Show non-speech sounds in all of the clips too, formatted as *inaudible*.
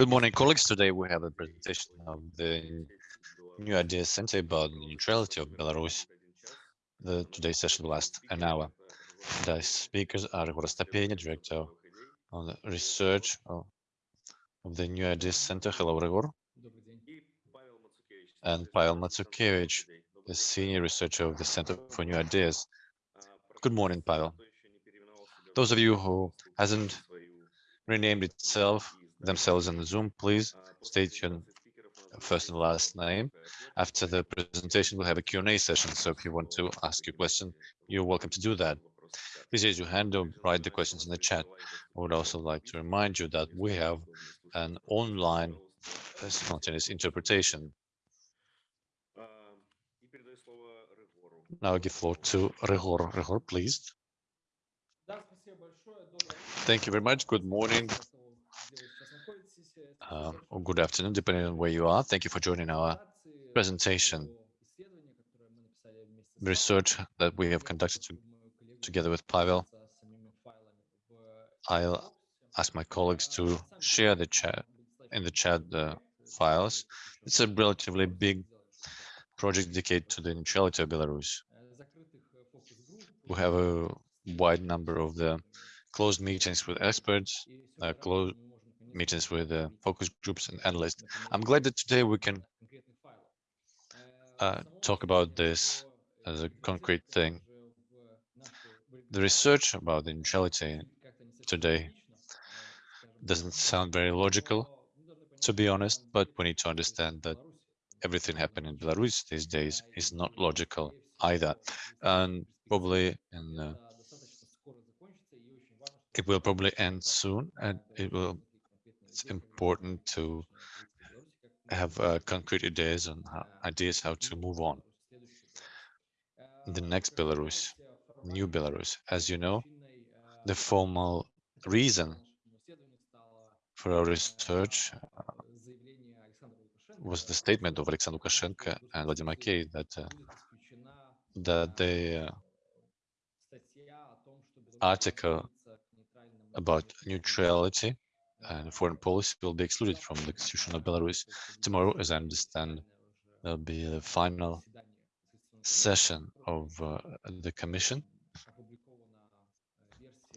Good morning, colleagues. Today we have a presentation of the new idea center about the neutrality of Belarus. The today's session will last an hour. The speakers are Ryhor Astapenia, Director of Research of, the New Ideas Center. Hello, Rigor. And Pavel Matsukevich, the Senior Researcher of the Center for New Ideas. Good morning, Pavel. Those of you who hasn't renamed itself themselves in the Zoom, please state your first and last name. After the presentation, we'll have a Q&A session. So if you want to ask your question, you're welcome to do that. Please raise your hand or write the questions in the chat. I would also like to remind you that we have an online simultaneous interpretation. Now I give floor to Ryhor. Ryhor, please. Thank you very much. Good morning uh, or good afternoon, depending on where you are. Thank you for joining our presentation. Research that we have conducted to, together with Pavel. I'll ask my colleagues to share the chat in the chat the files. It's a relatively big project dedicated to the neutrality of Belarus. We have a wide number of the closed meetings with experts, uh, meetings with uh, focus groups and analysts. I'm glad that today we can uh, talk about this as a concrete thing. The research about the neutrality today doesn't sound very logical, to be honest, but we need to understand that everything happening in Belarus these days is not logical either. And probably in uh, it will probably end soon and it will it's important to have uh, concrete ideas on how, ideas how to move on. The next Belarus, new Belarus, as you know, the formal reason for our research uh, was the statement of Alexander Lukashenko and Vladimir Makey that uh, that the uh, article about neutrality and foreign policy will be excluded from the constitution of Belarus. Tomorrow, as I understand, there'll be a final session of uh, the commission.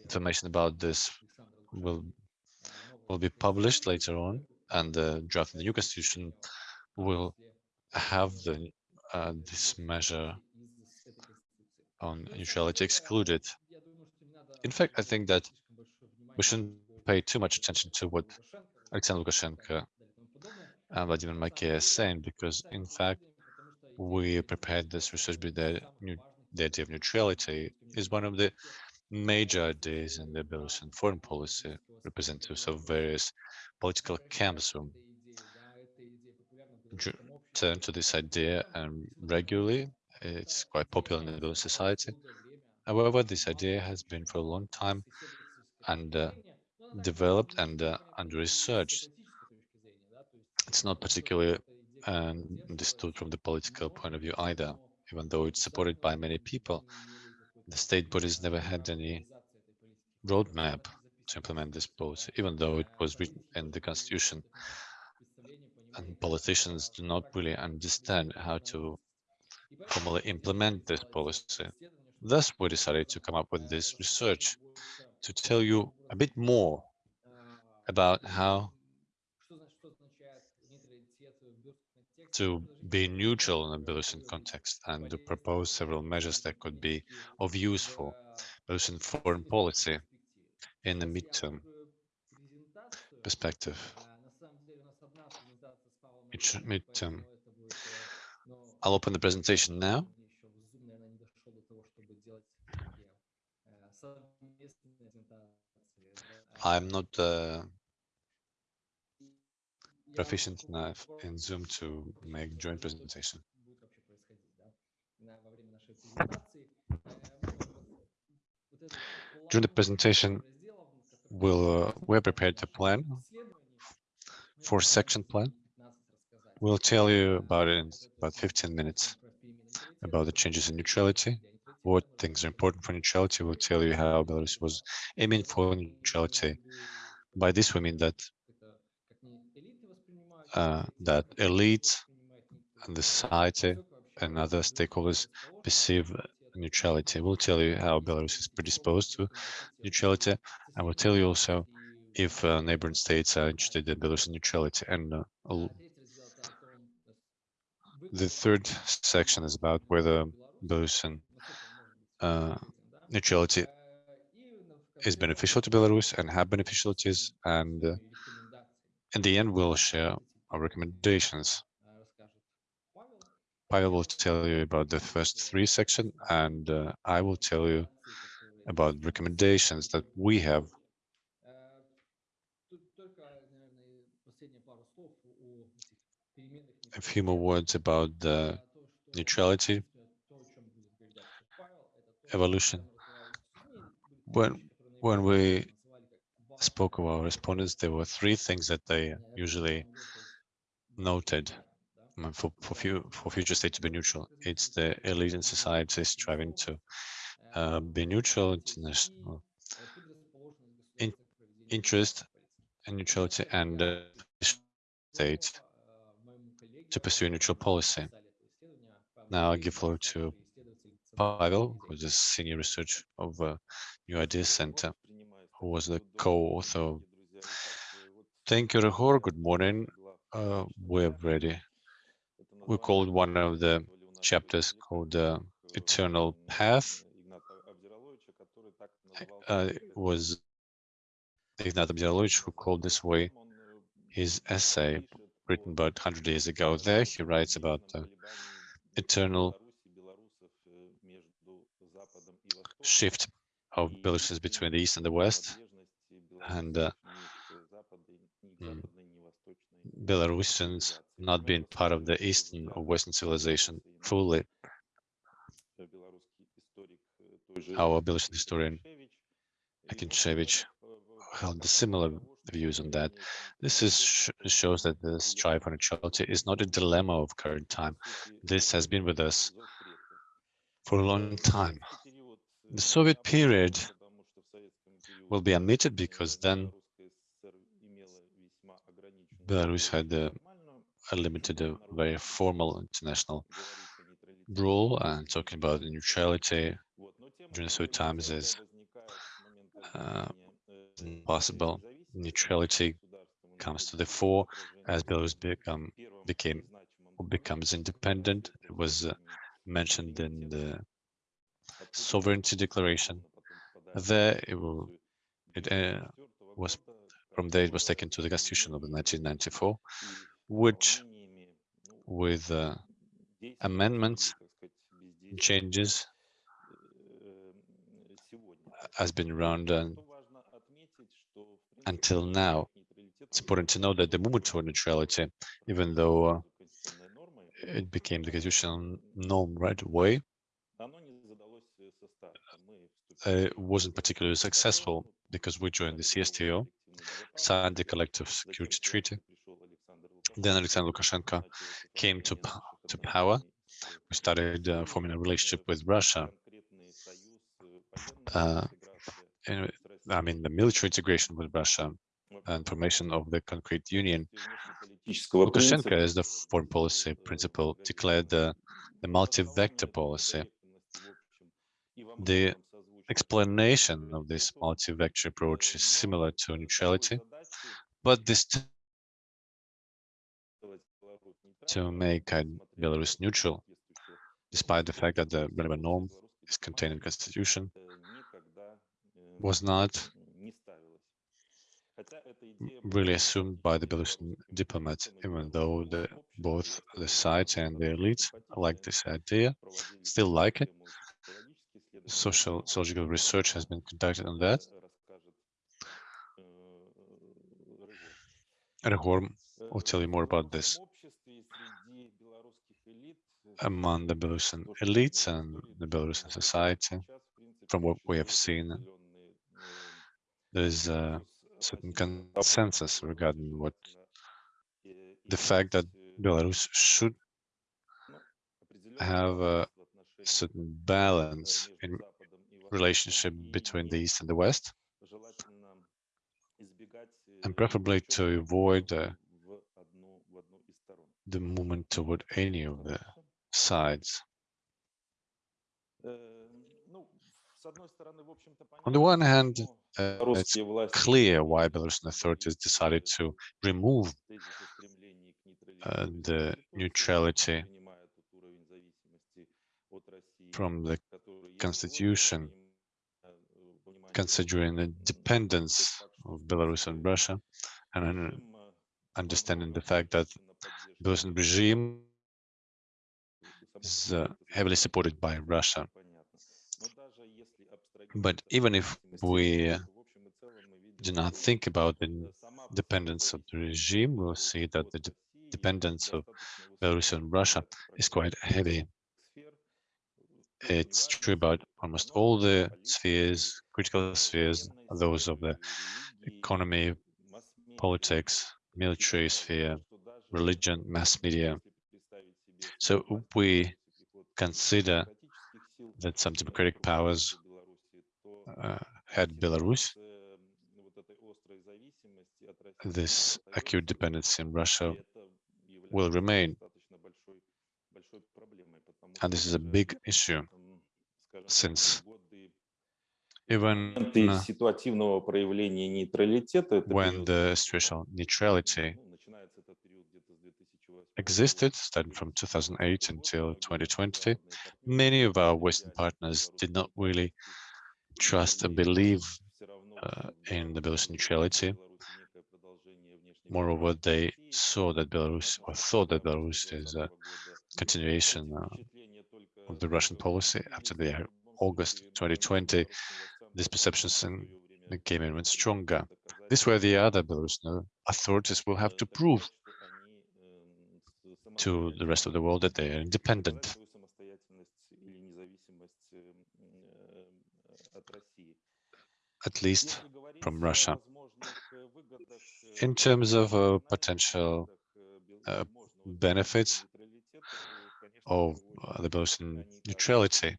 Information about this will will be published later on, and the draft of the new constitution will have the uh, this measure on neutrality excluded. In fact, I think that we shouldn't pay too much attention to what Alexander Lukashenko and Vladimir Makey are saying, because in fact, we prepared this research the, the idea of neutrality is one of the major ideas in the Belarusian foreign policy. Representatives of various political camps who turn to this idea and regularly. It's quite popular in the Belarusian society. However, this idea has been for a long time and uh, developed and uh, under researched. It's not particularly uh, understood from the political point of view either, even though it's supported by many people. The state bodies never had any roadmap to implement this policy, even though it was written in the constitution. And politicians do not really understand how to formally implement this policy. Thus, we decided to come up with this research to tell you a bit more about how to be neutral in a Belarusian context and to propose several measures that could be of use for Belarusian foreign policy in the midterm perspective. Midterm. I'll open the presentation now. I'm not uh, proficient enough in Zoom to make joint presentation. During the presentation, we'll, uh, we're prepared to plan for section plan. We'll tell you about it in about 15 minutes, about the changes in neutrality, what things are important for neutrality. We'll tell you how Belarus was aiming for neutrality. By this, we mean that uh, that elite and the society and other stakeholders perceive neutrality. We'll tell you how Belarus is predisposed to neutrality. I will tell you also if uh, neighboring states are interested in Belarusian neutrality. And uh, the third section is about whether Belarusian uh, neutrality is beneficial to Belarus and have beneficialities. And uh, in the end, we'll share our recommendations. Pavel will tell you about the first three section, and uh, I will tell you about recommendations that we have. A few more words about the neutrality evolution. When when we spoke of our respondents, there were three things that they usually noted for for, few, for future state to be neutral. It's the elite in society striving to uh, be neutral, international in, interest and neutrality, and uh, state to pursue neutral policy. Now I give floor to Pavel, who is a senior research of uh, New Ideas Center, who was the co-author. Thank you, Rehor. Good morning. Uh, we're ready. We called one of the chapters called the Eternal Path. Uh, was Ignat Abdiralovich who called this way his essay written about 100 years ago. There he writes about the eternal shift of Belarusians between the East and the West, and uh, mm, Belarusians not being part of the Eastern or Western civilization fully. Our Belarusian historian Akinchevich held similar views on that. This is sh shows that the strive for neutrality is not a dilemma of current time. This has been with us for a long time. The Soviet period will be omitted because then Belarus had a, a limited, a very formal international rule and talking about the neutrality during Soviet times is uh. Neutrality comes to the fore as Belarus become became becomes independent. It was uh, mentioned in the sovereignty declaration. There it will it uh, was from there it was taken to the constitution of 1994, which with uh, amendments changes has been around and until now. It's important to know that the movement toward neutrality, even though uh, it became the constitutional norm right away, uh, wasn't particularly successful because we joined the CSTO, signed the Collective Security Treaty. Then Alexander Lukashenko came to to power. We started uh, forming a relationship with Russia. Uh, and, I mean, the military integration with Russia and formation of the concrete union. Lukashenko, as the foreign policy principle, declared the, the multi-vector policy. The explanation of this multi-vector approach is similar to neutrality, but this to make Belarus neutral, despite the fact that the relevant norm is contained in the constitution, was not really assumed by the Belarusian diplomats, even though the, both the sides and the elites like this idea, still like it, social sociological research has been conducted on that. Rehor will tell you more about this. Among the Belarusian elites and the Belarusian society, from what we have seen, there is a certain consensus regarding what the fact that Belarus should have certain balance in relationship between the East and the West, and preferably to avoid uh, the movement toward any of the sides. On the one hand, uh, it's clear why Belarusian authorities decided to remove uh, the neutrality from the constitution, considering the dependence of Belarus and Russia, and understanding the fact that the Belarusian regime is uh, heavily supported by Russia. But even if we do not think about the dependence of the regime, we'll see that the de dependence of Belarus and Russia is quite heavy. It's true about almost all the spheres, critical spheres, those of the economy, politics, military sphere, religion, mass media. So we consider that some democratic powers uh, had Belarus, this acute dependency in Russia will remain. And this is a big issue, since even when the situational neutrality existed, starting from 2008 until 2020, many of our Western partners did not really trust and believe uh, in the Belarus neutrality. Moreover, they saw that Belarus, or thought that Belarus is a continuation uh, of the Russian policy after the August 2020. These perceptions became even stronger. This way, the other Belarusian authorities will have to prove to the rest of the world that they are independent. At least from Russia. In terms of uh, potential uh, benefits of uh, the Belarusian neutrality,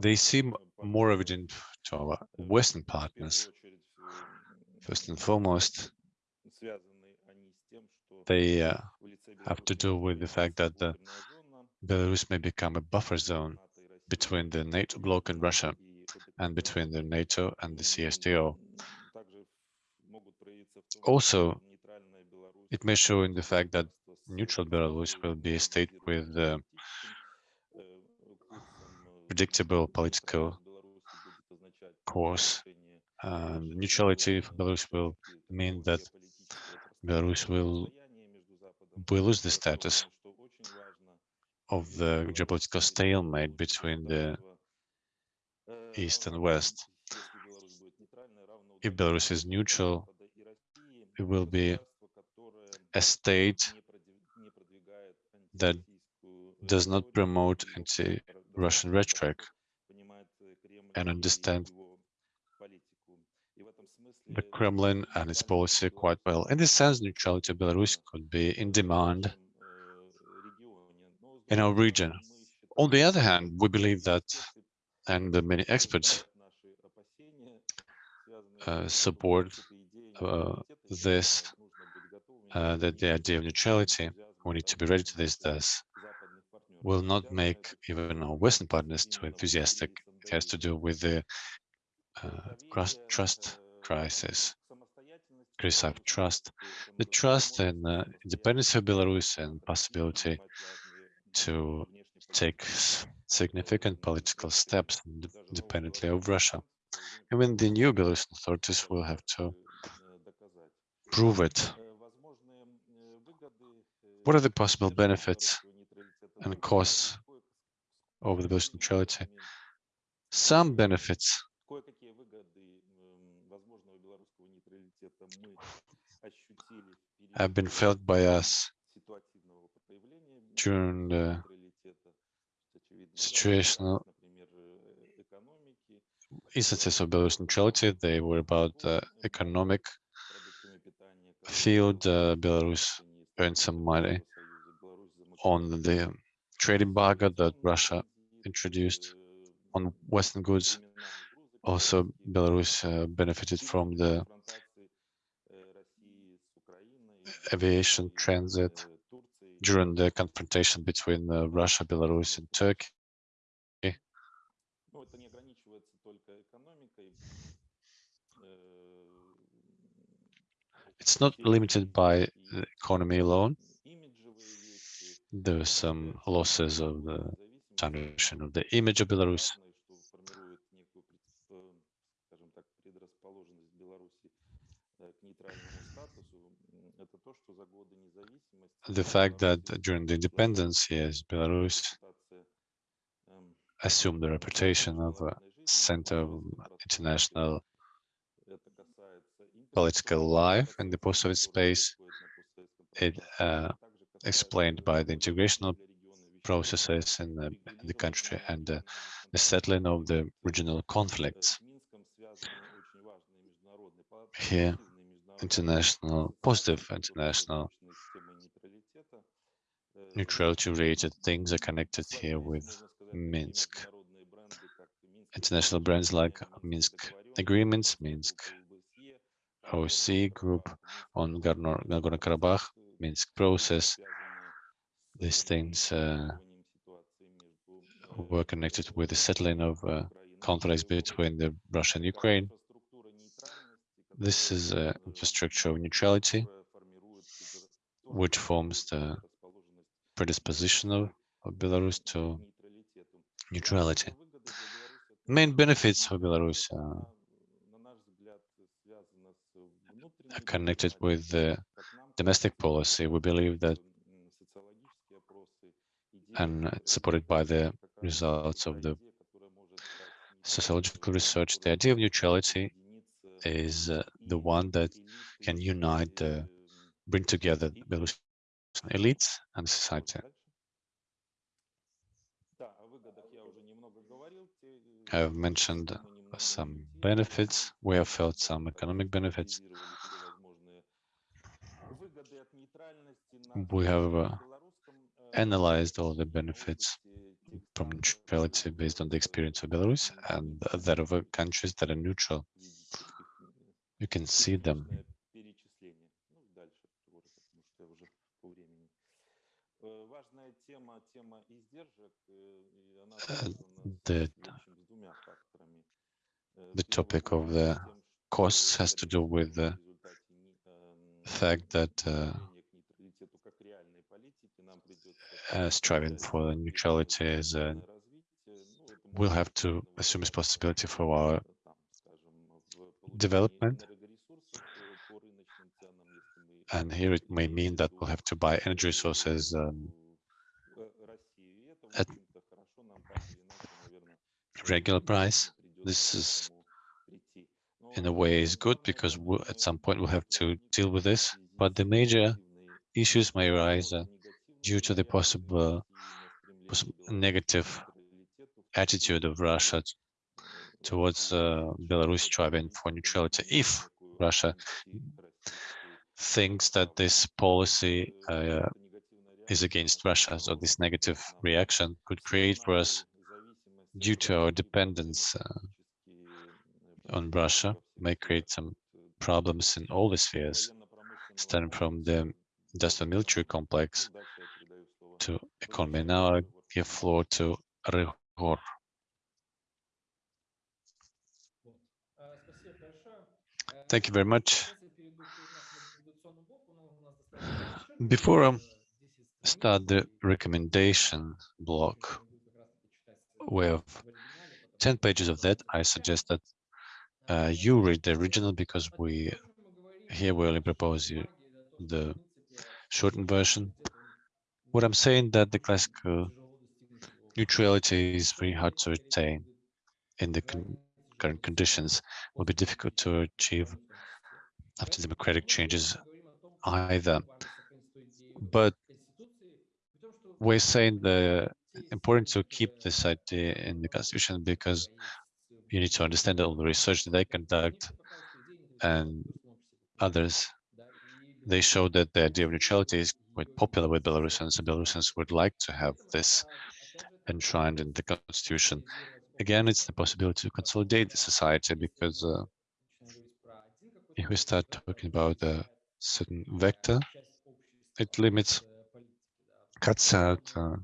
they seem more evident to our Western partners. First and foremost, they uh, have to do with the fact that the Belarus may become a buffer zone between the NATO bloc and Russia and between the NATO and the CSTO. Also, it may show in the fact that neutral Belarus will be a state with uh, predictable political course. Um, neutrality for Belarus will mean that Belarus will we lose the status of the geopolitical stalemate between the East and West. If Belarus is neutral, it will be a state that does not promote anti-Russian rhetoric and understand the Kremlin and its policy quite well. In this sense, neutrality of Belarus could be in demand in our region. On the other hand, we believe that, and the many experts uh, support uh, this, uh, that the idea of neutrality, we need to be ready to this, thus, will not make even our Western partners too enthusiastic. It has to do with the uh, trust crisis. Crisis of trust, the trust and uh, independence of Belarus and possibility to take significant political steps independently of Russia. Even the new Belarusian authorities will have to prove it. What are the possible benefits and costs of the Belarusian neutrality? Some benefits have been felt by us during the situational instances of Belarus neutrality. They were about the economic field. Uh, Belarus earned some money on the trade embargo that Russia introduced on Western goods. Also, Belarus uh, benefited from the aviation transit during the confrontation between uh, Russia, Belarus, and Turkey. It's not limited by the economy alone. There are some losses of the tarnishing of the image of Belarus. The fact that during the independence, yes, Belarus assumed the reputation of a center of international political life in the post-Soviet space. It uh, explained by the integrational processes in the, in the country and uh, the settling of the regional conflicts. Here, international, positive international neutrality-related things are connected here with Minsk. International brands like Minsk agreements, Minsk OSCE group on Nagorno-Karabakh, Minsk process. These things uh, were connected with the settling of uh, conflicts between the Russia and Ukraine. This is an infrastructure of neutrality, which forms the predisposition of, of Belarus to neutrality. Main benefits of Belarus uh, connected with the domestic policy. We believe that, and supported by the results of the sociological research, the idea of neutrality is uh, the one that can unite, uh, bring together Belarusian elites and society. I've mentioned some benefits. We have felt some economic benefits. We have uh, analyzed all the benefits from neutrality based on the experience of Belarus and that of countries that are neutral. You can see them. Uh, the, the topic of the costs has to do with the fact that uh, uh, striving for neutrality is uh, we'll have to assume responsibility for our development. And here it may mean that we'll have to buy energy resources um, at regular price. This is, in a way, is good because we'll, at some point we'll have to deal with this. But the major issues may arise uh, due to the possible, possible negative attitude of Russia towards uh, Belarus striving for neutrality. If Russia thinks that this policy uh, is against Russia, so this negative reaction could create for us, due to our dependence uh, on Russia, may create some problems in all the spheres, starting from the industrial military complex to economy. Now I give floor to Ryhor. Thank you very much. Before I start the recommendation block, we have 10 pages of that. I suggest that uh, you read the original because we here we only propose you the shortened version. What I'm saying that the classical neutrality is very hard to attain in the con current conditions will be difficult to achieve after democratic changes either. But we're saying the important to keep this idea in the constitution because you need to understand all the research that they conduct and others. They show that the idea of neutrality is quite popular with Belarusians and Belarusians would like to have this enshrined in the constitution again, it's the possibility to consolidate the society because uh, if we start talking about a certain vector, it limits, cuts out uh,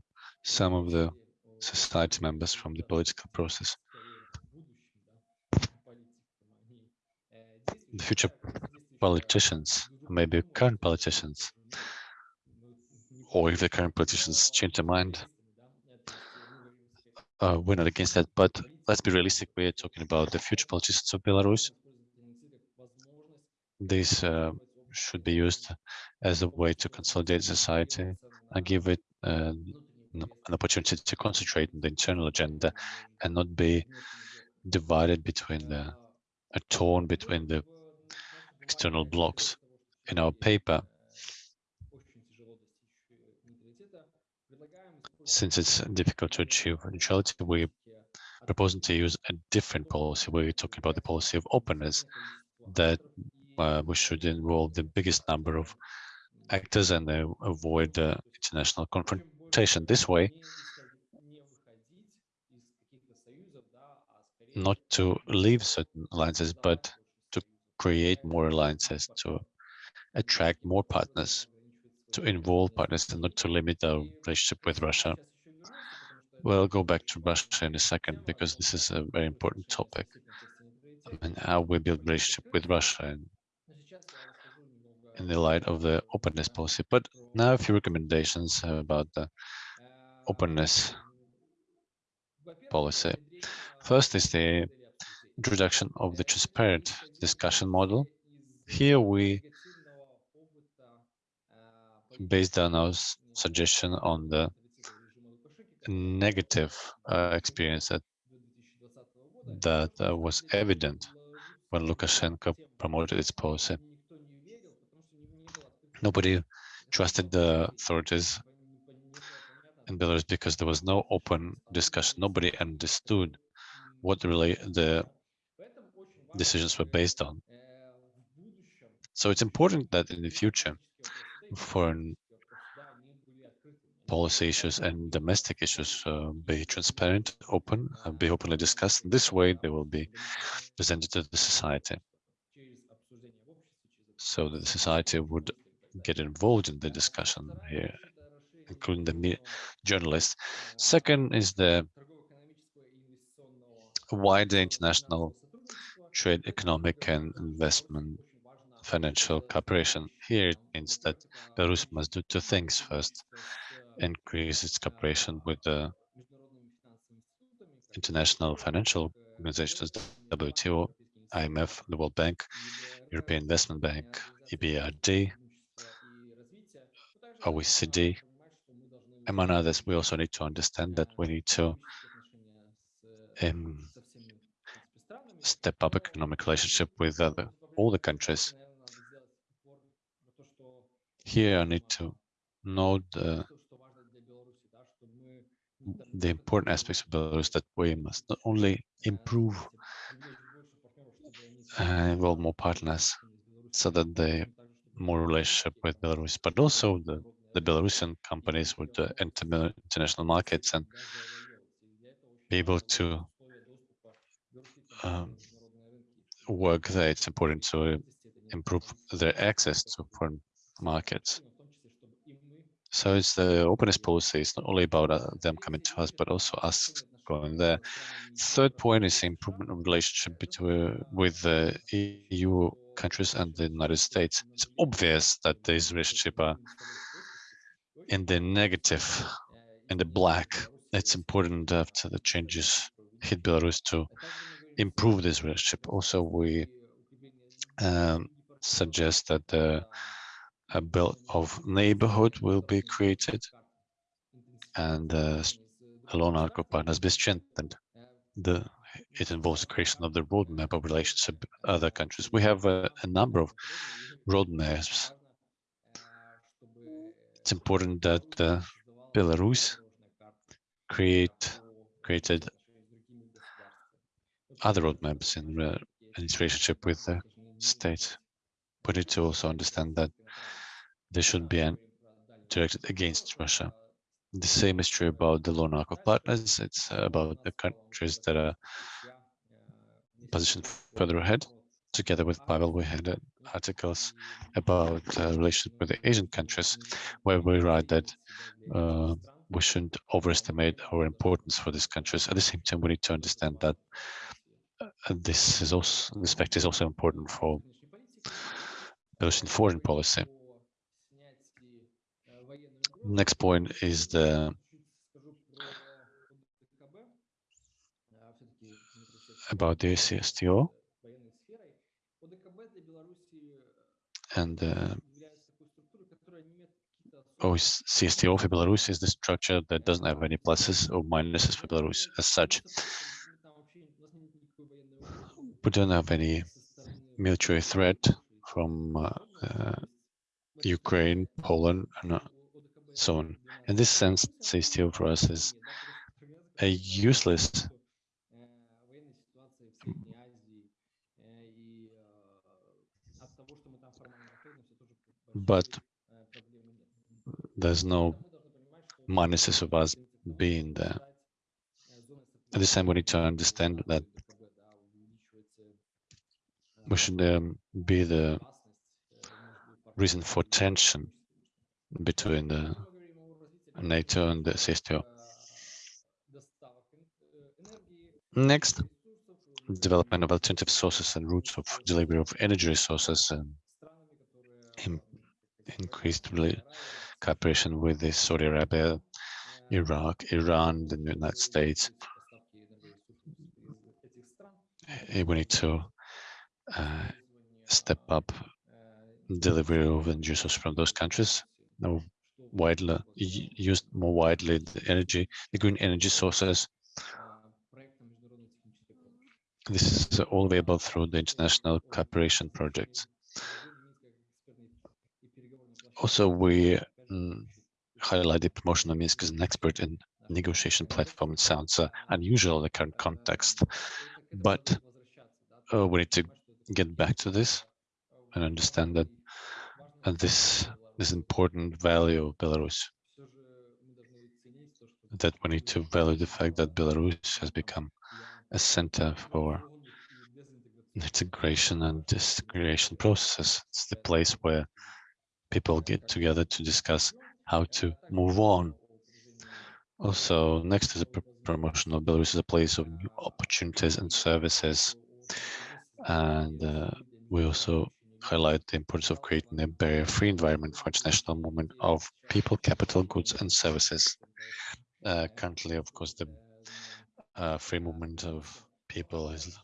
some of the society members from the political process. The future politicians, maybe current politicians, or if the current politicians change their mind, uh, we're not against that, but let's be realistic. We're talking about the future politicians of Belarus. This uh, should be used as a way to consolidate society and give it uh, an opportunity to concentrate on the internal agenda and not be divided between the, a torn between the external blocks. In our paper, since it's difficult to achieve neutrality, we're proposing to use a different policy. We're talking about the policy of openness that uh, we should involve the biggest number of actors and uh, avoid uh, international confrontation. This way, not to leave certain alliances, but to create more alliances, to attract more partners, to involve partners and not to limit our relationship with Russia. We'll go back to Russia in a second because this is a very important topic. Mean, how we build relationship with Russia and in the light of the openness policy. But now a few recommendations about the openness policy. First is the introduction of the transparent discussion model. Here we based on our suggestion on the negative uh, experience that that uh, was evident when Lukashenko promoted its policy. Nobody trusted the authorities in Belarus because there was no open discussion. Nobody understood what really the decisions were based on. So it's important that in the future, foreign policy issues and domestic issues uh, be transparent, open, uh, be openly discussed. This way, they will be presented to the society, so that the society would get involved in the discussion here, including the journalists. Second is the wider international trade, economic and investment financial cooperation. Here it means that Belarus must do two things. First, increase its cooperation with the international financial organizations, WTO, IMF, the World Bank, European Investment Bank, EBRD, OECD. Among others, we also need to understand that we need to um, step up economic relationship with other, all the countries. Here I need to note the the important aspects of Belarus that we must not only improve and involve more partners so that they more relationship with Belarus, but also the, the Belarusian companies would uh, enter international markets and be able to um, work there. It's important to improve their access to foreign markets. So it's the openness policy. It's not only about uh, them coming to us, but also us going there. Third point is the improvement of relationship between with the EU countries and the United States. It's obvious that these relationships are in the negative, in the black. It's important after the changes hit Belarus to improve this relationship. Also, we um, suggest that the a belt of neighborhood will be created and uh, a loan arco partners be strengthened. The, it involves the creation of the roadmap of relationship with other countries. We have a, a number of roadmaps. It's important that uh, Belarus create created other roadmaps in, uh, in its relationship with the state. But it to also understand that they should be directed against Russia. The same is true about the arc of partners. It's about the countries that are positioned further ahead. Together with Pavel, we had articles about uh, relationship with the Asian countries, where we write that uh, we shouldn't overestimate our importance for these countries. At the same time, we need to understand that uh, this is also this fact is also important for Belarusian foreign policy. Next point is the about the CSTO and uh, oh, CSTO for Belarus is the structure that doesn't have any pluses or minuses for Belarus as such. We don't have any military threat from uh, uh, Ukraine, Poland, and uh, so on. In this sense, CSTO for us is a useless but there's no minuses of us being there. At the same, we need to understand that we should um, be the reason for tension between the NATO and the CSTO. Next, development of alternative sources and routes of delivery of energy resources and increased cooperation with the Saudi Arabia, Iraq, Iran, the United States. Eh, we need to uh, step up delivery of resources from those countries. Now, widely used more widely the energy, the green energy sources. This is all available through the international cooperation projects. Also, we mm, highlight the promotion of Minsk as an expert in negotiation platform. It sounds uh, unusual in the current context, but uh, we need to get back to this and understand that uh, this is important value of Belarus. That we need to value the fact that Belarus has become a center for integration and disintegration processes. It's the place where people get together to discuss how to move on. Also, next to the promotion of Belarus is a place of new opportunities and services. And uh, we also highlight the importance of creating a barrier-free environment for international movement of people, capital, goods, and services. Uh, currently, of course, the uh, free movement of people is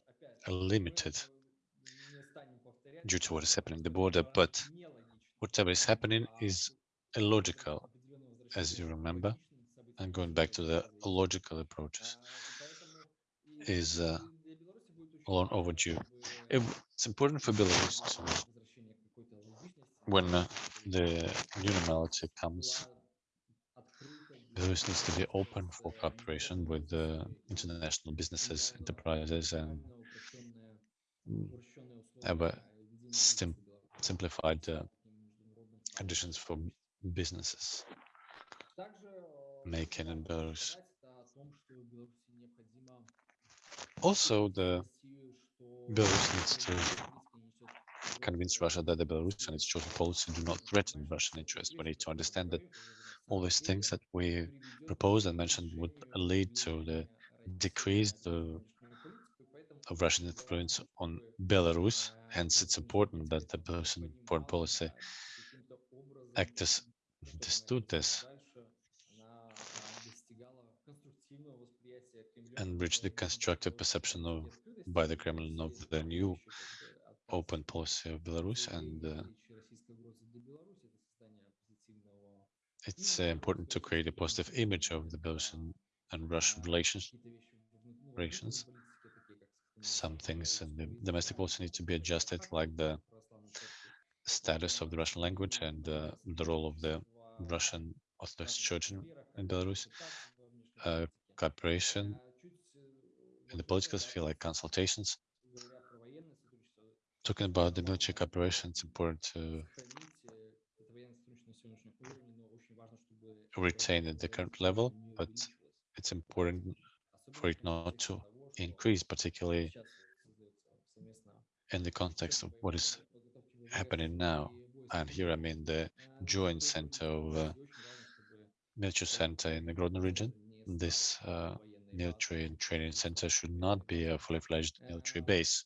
limited due to what is happening at the border, but whatever is happening is illogical, as you remember, and going back to the logical approaches is uh, long overdue. it's important for Belarus to, when uh, the new normality comes, Belarus needs to be open for cooperation with the international businesses, enterprises, and have a sim simplified uh, conditions for businesses making in Belarus. Also, the Belarus needs to convince Russia that the Belarus and its chosen policy do not threaten Russian interests. We need to understand that all these things that we proposed and mentioned would lead to the decrease the, of Russian influence on Belarus. Hence, it's important that the Belarusian foreign policy actors understood this and reach the constructive perception of by the Kremlin of the new open policy of Belarus and uh, it's uh, important to create a positive image of the Belarusian and Russian relations. relations. Some things in the domestic policy need to be adjusted, like the status of the Russian language and uh, the role of the Russian Orthodox Church in, in Belarus, uh, cooperation in the political sphere, like consultations. Talking about the military cooperation, it's important to retain at the current level, but it's important for it not to increase, particularly in the context of what is happening now. And here I mean the joint center of uh, military center in the Grodno region. This uh, military and training center should not be a fully fledged military base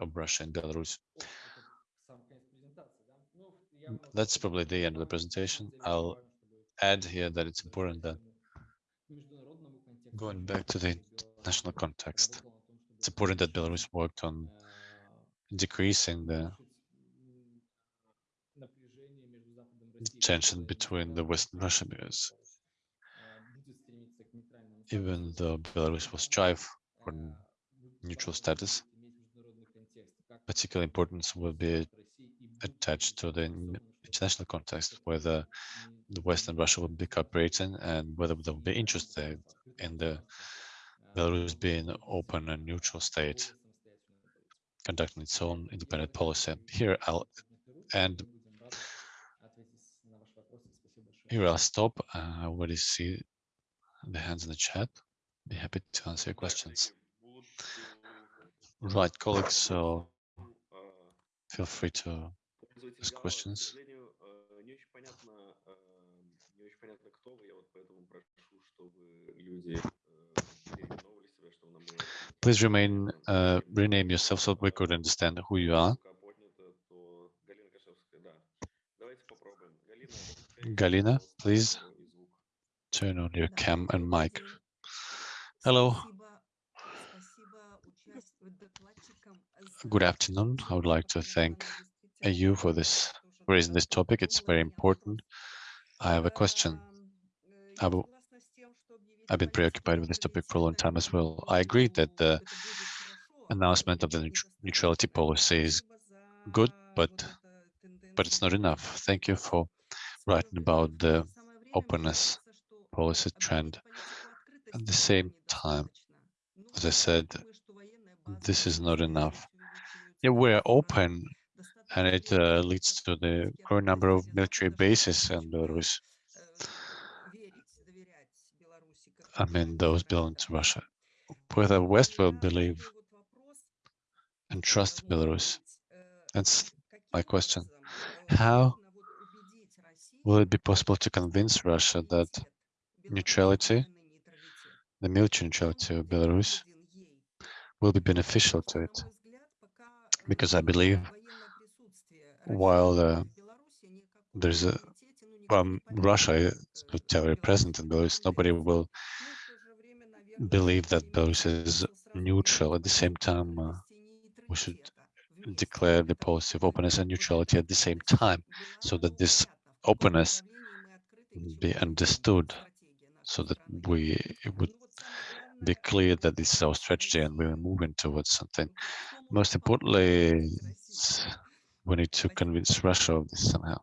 of Russia and Belarus. That's probably the end of the presentation. I'll add here that it's important that going back to the national context, it's important that Belarus worked on decreasing the tension between the West and Russia because even though Belarus will strive for neutral status, particular importance will be attached to the international context, whether the West and Russia will be cooperating and whether they'll be interested in the Belarus being open and neutral state, conducting its own independent policy. Here I'll end. Here I'll stop. I already see the hands in the chat. Be happy to answer your questions. Right, colleagues, so feel free to ask questions. Please remain, uh, rename yourself so we could understand who you are. Galina, please turn on your cam and mic. Hello. Good afternoon. I would like to thank you for this raising this topic. It's very important. I have a question. I've been preoccupied with this topic for a long time as well. I agree that the announcement of the neutrality policy is good, but but it's not enough. Thank you for writing about the openness policy trend. At the same time, as I said, this is not enough. Yeah, we're open, and it uh, leads to the growing number of military bases in Belarus. I mean, those belong to Russia. Whether West will believe and trust Belarus, that's my question. How will it be possible to convince Russia that neutrality, the military neutrality of Belarus, will be beneficial to it? Because I believe while uh, there's a um, Russia is very present in Belarus, nobody will believe that Belarus is neutral. At the same time, uh, we should declare the policy of openness and neutrality at the same time, so that this openness mm-hmm. be understood, so that we would be clear that this is our strategy and we're moving towards something. Most importantly, we need to convince Russia of this somehow.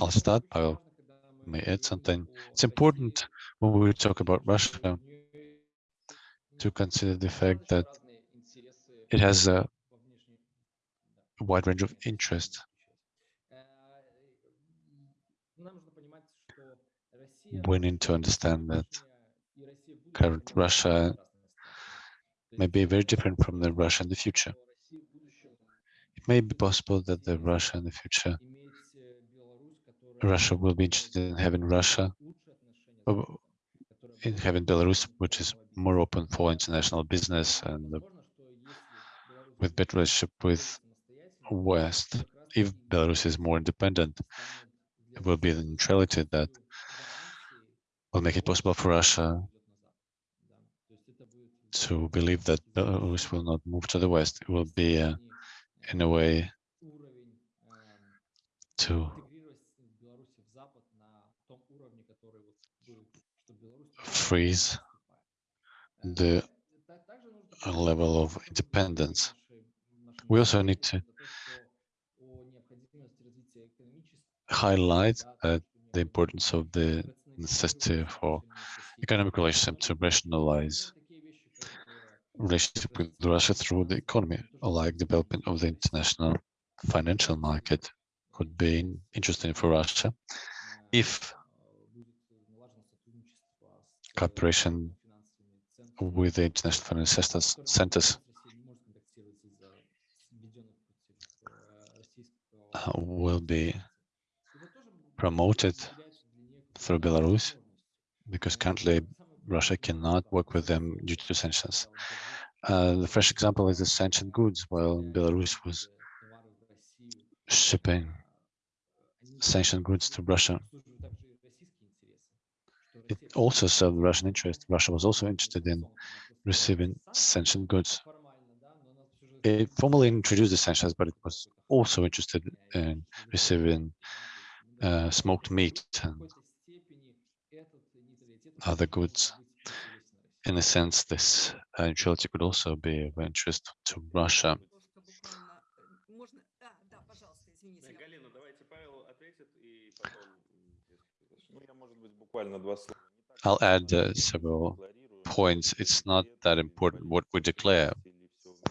I'll start, Pavel may add something. It's important when we talk about Russia to consider the fact that it has a wide range of interest. We need to understand that current Russia may be very different from the Russia in the future. It may be possible that the Russia in the future Russia will be interested in having Russia, uh, in having Belarus, which is more open for international business and with better relationship with West. If Belarus is more independent, it will be the neutrality that will make it possible for Russia to believe that Belarus will not move to the West. It will be, uh, in a way, to freeze the level of independence. We also need to highlight uh, the importance of the necessity for economic relationship to rationalize relationship with Russia through the economy, like development of the international financial market could be interesting for Russia. If cooperation with the international financial centers, centers uh, *laughs* will be promoted through Belarus because currently Russia cannot work with them due to sanctions. Uh, the fresh example is the sanctioned goods, while Belarus was shipping sanctioned goods to Russia. It also served Russian interest. Russia was also interested in receiving sanctioned goods. It formally introduced the sanctions, but it was also interested in receiving uh, smoked meat and other goods. In a sense, this uh, neutrality could also be of interest to Russia. I'll add uh, several points. It's not that important what we declare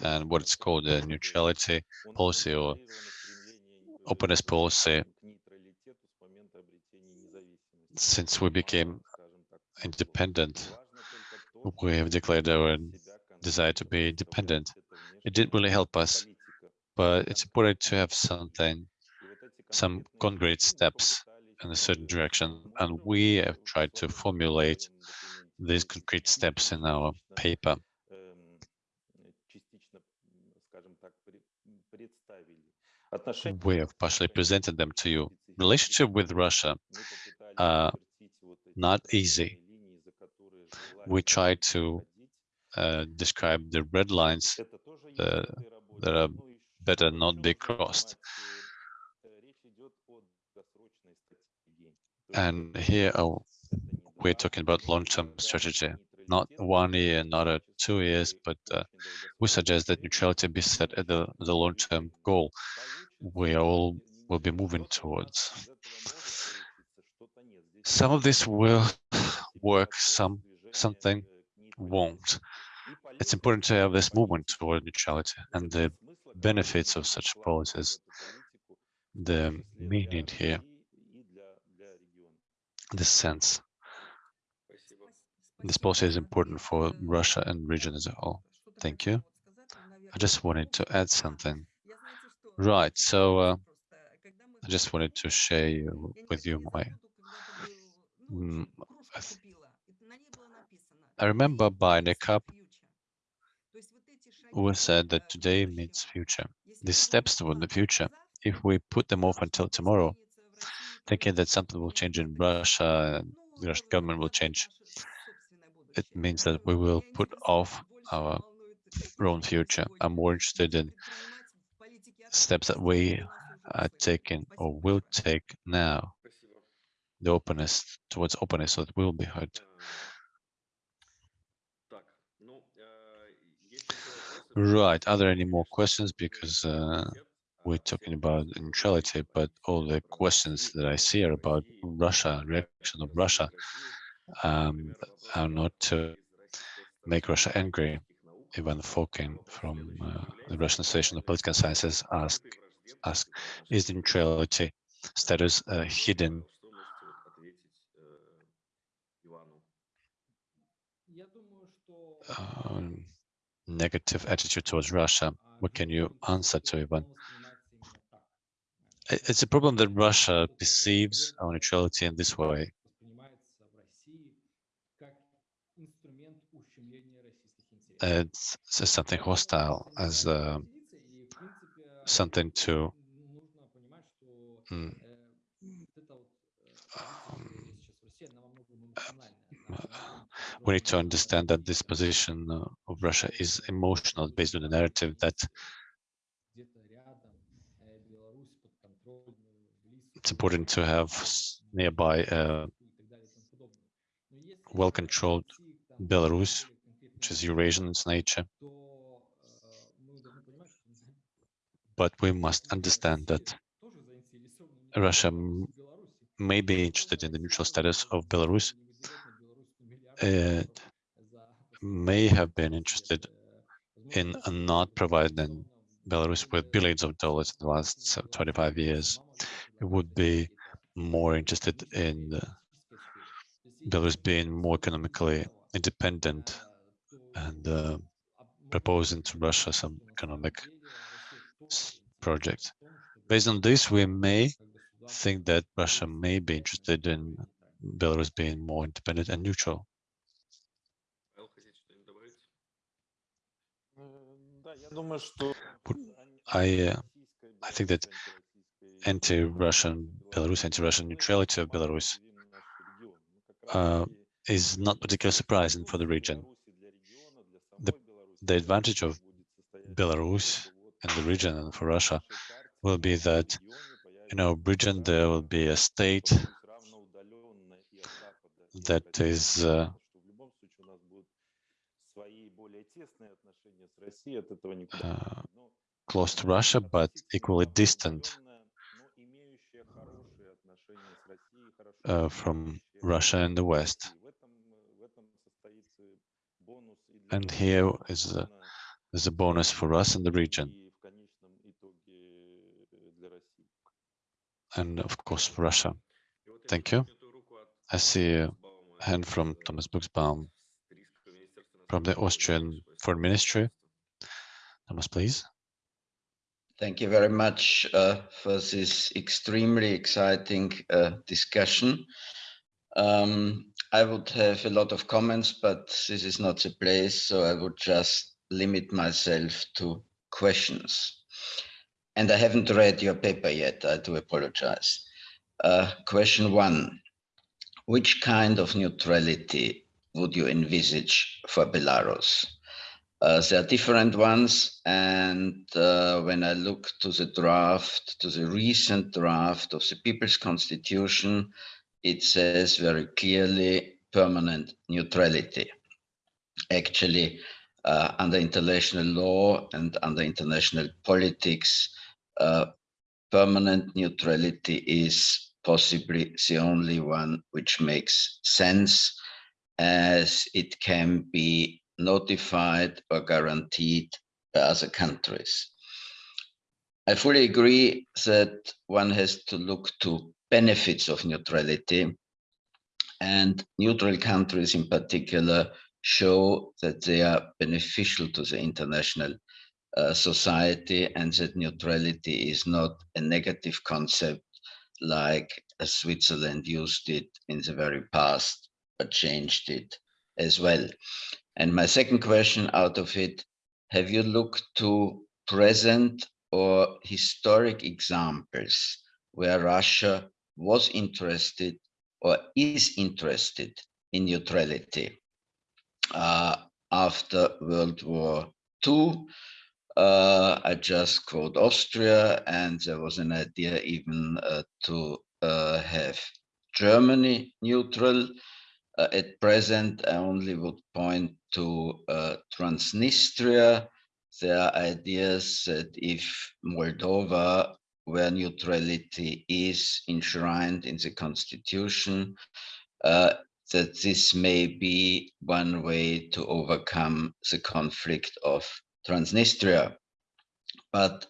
and what it's called a neutrality policy or openness policy since we became independent, we have declared our desire to be independent. It didn't really help us, but it's important to have something, some concrete steps in a certain direction. And we have tried to formulate these concrete steps in our paper. We have partially presented them to you. Relationship with Russia uh, not easy. We try to uh, describe the red lines uh, that are better not be crossed. And here oh, we're talking about long-term strategy, not one year, not a two years, but uh, we suggest that neutrality be set at the, the long-term goal we all will be moving towards. Some of this will work, some something won't. It's important to have this movement toward neutrality and the benefits of such policies, the meaning here, the sense. This policy is important for Russia and region as a whole. Thank you. I just wanted to add something. Right, so uh, I just wanted to share with you my Mm, I remember buying a cup who said that today means future. These steps toward the future, if we put them off until tomorrow, thinking that something will change in Russia, the Russian government will change, it means that we will put off our own future. I'm more interested in steps that we are taking or will take now the openness towards openness so it will be heard. Right, are there any more questions? Because uh, we're talking about neutrality, but all the questions that I see are about Russia, reaction of Russia, um, are not to make Russia angry. Ivan Fokin from uh, the Russian Association of Political Sciences asked, ask, is the neutrality status uh, hidden um, negative attitude towards Russia. What can you answer to Ivan? It's a problem that Russia perceives our neutrality in this way. It's, it's something hostile, as uh, something to mm, we need to understand that this position uh, of Russia is emotional, based on the narrative that it's important to have nearby a well-controlled Belarus, which is Eurasian in its nature. But we must understand that Russia may be interested in the neutral status of Belarus it may have been interested in not providing Belarus with billions of dollars in the last uh, 25 years. It would be more interested in Belarus being more economically independent and uh, proposing to Russia some economic project. Based on this, we may think that Russia may be interested in Belarus being more independent and neutral. I, uh, I think that anti-Russian Belarus, anti-Russian neutrality of Belarus uh, is not particularly surprising for the region. The, advantage of Belarus and the region and for Russia will be that, you know, region there will be a state that is uh, uh, close to Russia, but equally distant uh, from Russia and the West. And here is is a bonus for us in the region. And of course, for Russia. Thank you. I see a hand from Thomas Buchsbaum from the Austrian Foreign Ministry. Thomas, please. Thank you very much uh, for this extremely exciting uh, discussion. Um, I would have a lot of comments, but this is not the place, so I would just limit myself to questions. And I haven't read your paper yet, I do apologize. Uh, question one, which kind of neutrality would you envisage for Belarus? Uh, there are different ones, and uh, when I look to the draft, to the recent draft of the People's Constitution, it says very clearly permanent neutrality. Actually, uh, under international law and under international politics, uh, permanent neutrality is possibly the only one which makes sense as it can be notified or guaranteed by other countries. I fully agree that one has to look to benefits of neutrality and neutral countries in particular show that they are beneficial to the international uh, society and that neutrality is not a negative concept like Switzerland used it in the very past, but changed it as well. And my second question out of it, have you looked to present or historic examples where Russia was interested or is interested in neutrality? Uh, after World War II, uh, I just quote Austria, and there was an idea even uh, to uh, have Germany neutral. Uh, at present, I only would point to uh, Transnistria. There are ideas that if Moldova, where neutrality is enshrined in the constitution, uh, that this may be one way to overcome the conflict of Transnistria. But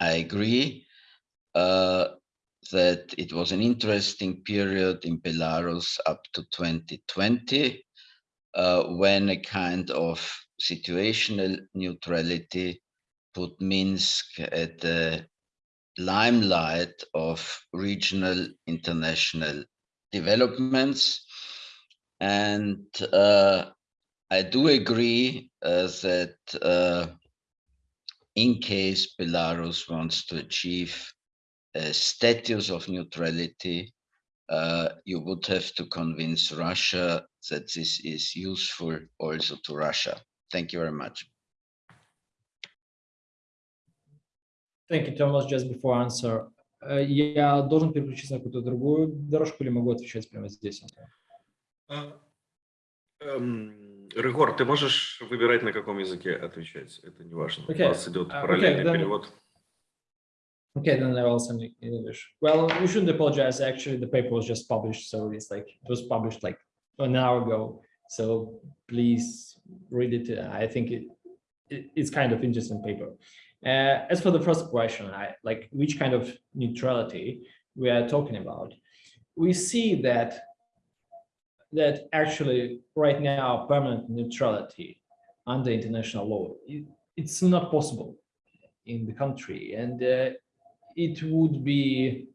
I agree uh, that it was an interesting period in Belarus up to 2020, uh, when a kind of situational neutrality put Minsk at the limelight of regional international developments. And uh, I do agree uh, that uh, in case Belarus wants to achieve a status of neutrality, uh, you would have to convince Russia that this is useful also to Russia. Thank you very much. Thank you, Thomas. Just before answer, э, я должен переключиться на какую-то другую дорожку или могу отвечать прямо здесь? Рыгор, ты можешь выбирать, на каком языке отвечать. Это не важно. Okay. У нас идет параллельный okay, then... перевод. Okay, then I will send in English. Well, you shouldn't apologize. Actually, the paper was just published, so it's like it was published like an hour ago. So please read it. I think it, it it's kind of interesting paper. Uh, as for the first question, I like which kind of neutrality we are talking about. We see that that actually right now permanent neutrality under international law. It, it's not possible in the country, and uh, it would be,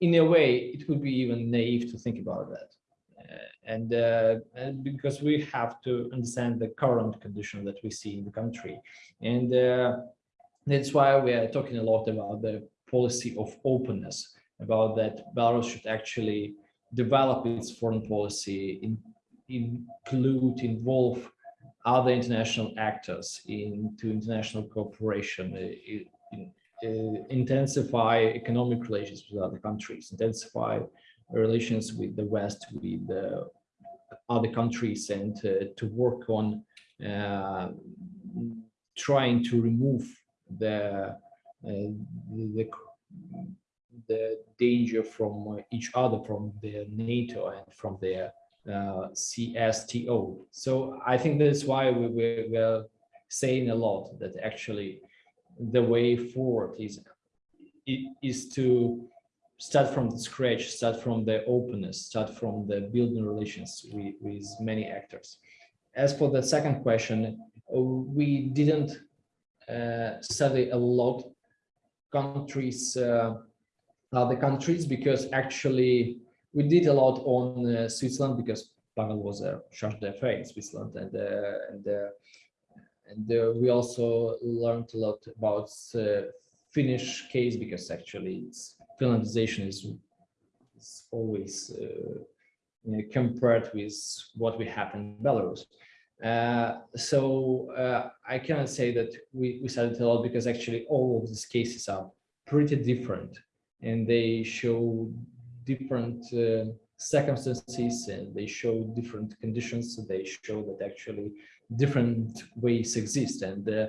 in a way, it would be even naive to think about that. Uh, and, uh, and because we have to understand the current condition that we see in the country, and uh, that's why we are talking a lot about the policy of openness, about that Belarus should actually develop its foreign policy, in, include, involve other international actors into international cooperation, uh, in, uh, intensify economic relations with other countries, intensify relations with the West, with the other countries, and uh, to work on uh, trying to remove the, uh, the the danger from each other, from the NATO and from the uh, CSTO. So I think that's why we, we, we're saying a lot that actually the way forward is is to start from scratch, start from the openness, start from the building relations with, with many actors. As for the second question, we didn't uh, study a lot countries, uh, other countries, because actually we did a lot on uh, Switzerland because Pavel was a charge d'affaires in Switzerland, and uh, and uh, and uh, we also learned a lot about Finnish case because actually it's Finlandization is, is always you know, compared with what we have in Belarus. Uh, so uh, I cannot say that we, we studied a lot because actually all of these cases are pretty different and they show different uh, circumstances and they show different conditions. They show that actually different ways exist and uh,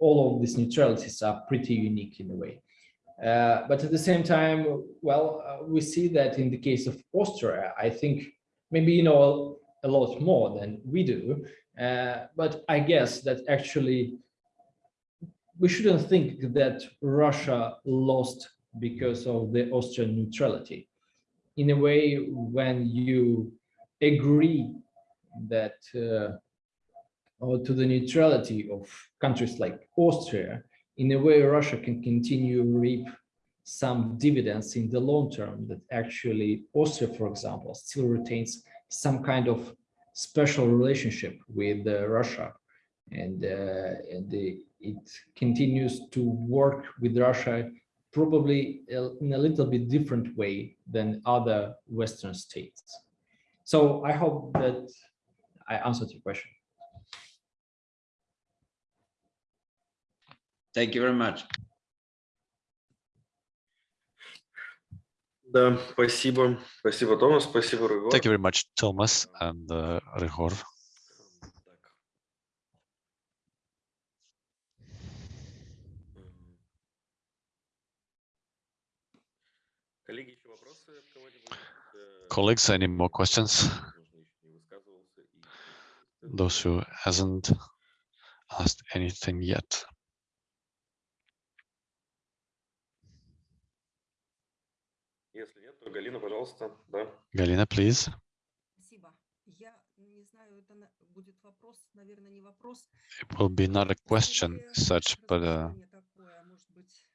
all of these neutralities are pretty unique in a way. Uh, but at the same time, well, we see that in the case of Austria, I think maybe you know a lot more than we do, uh, but I guess that actually we shouldn't think that Russia lost because of the Austrian neutrality. In a way, when you agree that uh, or to the neutrality of countries like Austria, in a way, Russia can continue reap some dividends in the long term that actually Austria, for example, still retains some kind of special relationship with uh, Russia and, uh, and the, it continues to work with Russia probably in a little bit different way than other Western states. So I hope that I answered your question. Thank you very much. Да, спасибо. Спасибо, Томас. Спасибо, Рыгор. Thank you very much, Thomas and uh, Ryhor. Так. М. Коллеги, еще вопросы от кого-нибудь? Э, Colleagues, any more questions? возможно, еще не высказывался и- Those who hasn't asked anything yet. Если нет, то Галина, пожалуйста, да. Galina, please. Спасибо. Я не знаю, это на- будет вопрос, наверное, не вопрос. It will be not a question Скорее, such, but a размышление такое, может быть.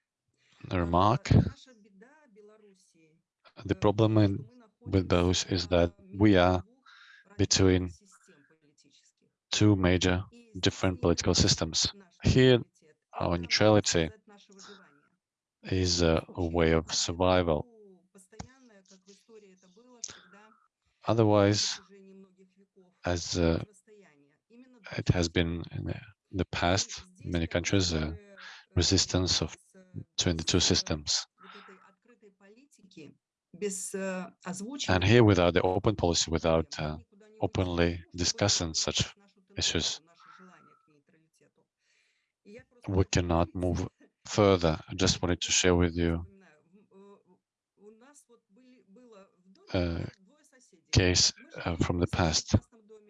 a А, remark. Наша беда Белоруссии, The э, problem что in, мы with Belarus находимся is that между we are двух between радикальных систем политических. two major И different здесь political systems. наш Here, нейтралитет — our это, neutrality можно сказать, наше выживание. is a, a way of survival. Otherwise, as uh, it has been in the, past, many countries, uh, resistance of between two systems. And here, without the open policy, without uh, openly discussing such issues, we cannot move further. I just wanted to share with you uh, case uh, from the past.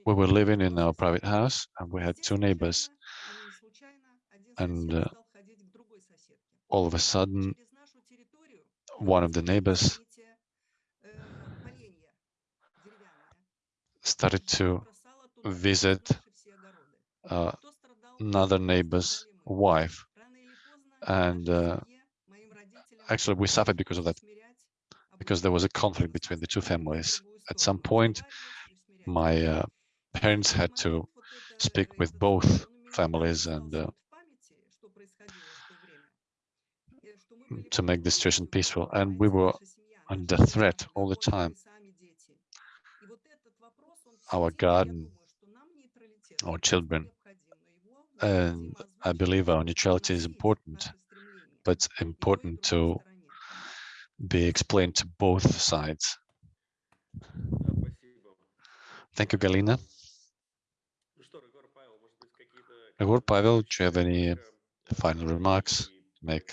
We were living in our private house and we had two neighbors. And uh, all of a sudden, one of the neighbors started to visit uh, another neighbor's wife. And uh, actually, we suffered because of that, because there was a conflict between the two families at some point, my uh, parents had to speak with both families and uh, to make the situation peaceful. And we were under threat all the time. Our garden, our children, and I believe our neutrality is important, but important to be explained to both sides Thank you, Galina. Igor, Pavel, do you have any final remarks to make?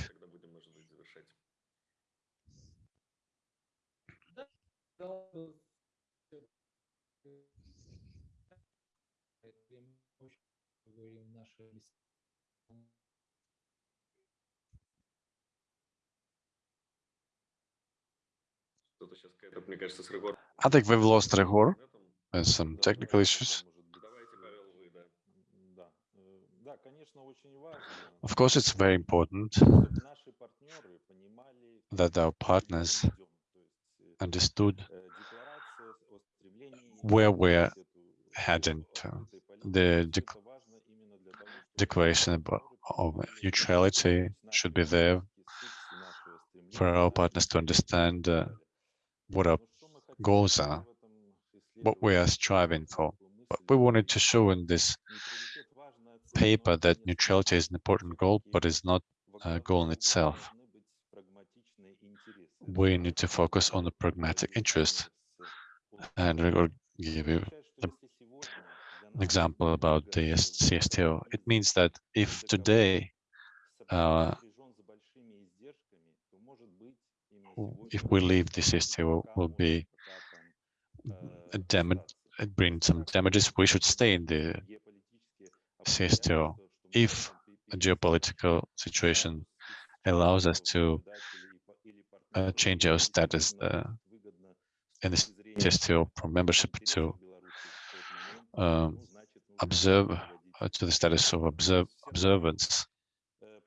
I think we've lost Ryhor and some technical issues. Of course, it's very important that our partners understood where we're heading to. The declaration of neutrality should be there for our partners to understand uh, what our goals are, what we are striving for. But we wanted to show in this paper that neutrality is an important goal, but it's not a goal in itself. We need to focus on the pragmatic interest. And I will give you an example about the CSTO. It means that if today uh, if we leave the CSTO, will be damage, bring some damages. We should stay in the CSTO if a geopolitical situation allows us to uh, change our status uh, in the CSTO from membership to um, observe uh, to the status of observe observance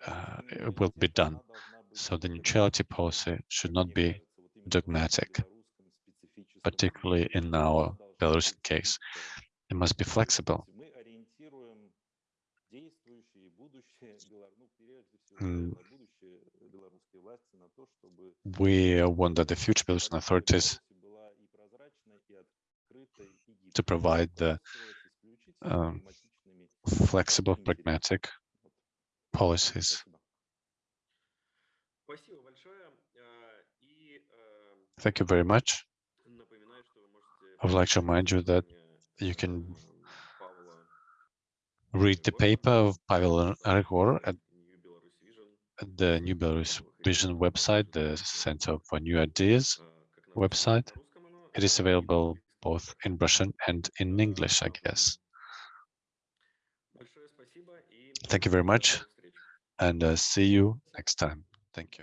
uh, it will be done. So the neutrality policy should not be dogmatic, particularly in our Belarusian case. It must be flexible. We want that the future Belarusian authorities to provide the um, flexible, pragmatic policies. Thank you very much. I would like to remind you that you can read the paper of Pavel Argor at, at the New Belarus Vision website, the Center for New Ideas website. It is available both in Russian and in English, I guess. Thank you very much, and uh, see you next time. Thank you.